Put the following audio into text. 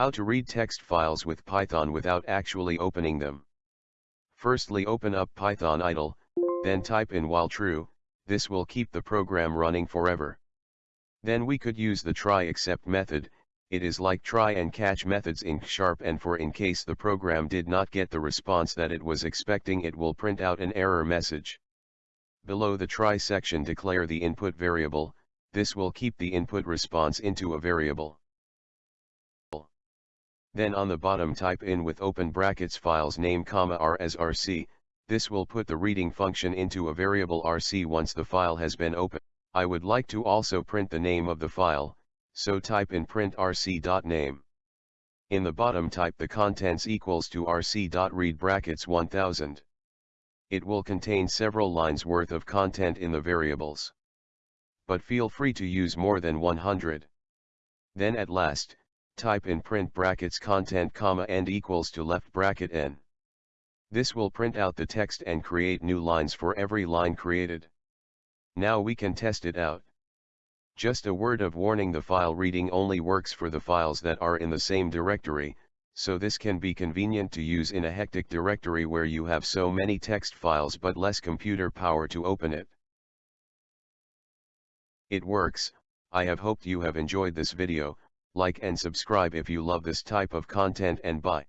How to read text files with Python without actually opening them. Firstly open up Python idle, then type in while true, this will keep the program running forever. Then we could use the try except method, it is like try and catch methods in Sharp and for in case the program did not get the response that it was expecting it will print out an error message. Below the try section declare the input variable, this will keep the input response into a variable. Then on the bottom type in with open brackets files name comma r as rc, this will put the reading function into a variable rc once the file has been opened. I would like to also print the name of the file, so type in print rc.name. In the bottom type the contents equals to rc.read brackets 1000. It will contain several lines worth of content in the variables. But feel free to use more than 100. Then at last, type in print brackets content comma and equals to left bracket n. This will print out the text and create new lines for every line created. Now we can test it out. Just a word of warning the file reading only works for the files that are in the same directory, so this can be convenient to use in a hectic directory where you have so many text files but less computer power to open it. It works, I have hoped you have enjoyed this video, like and subscribe if you love this type of content and bye.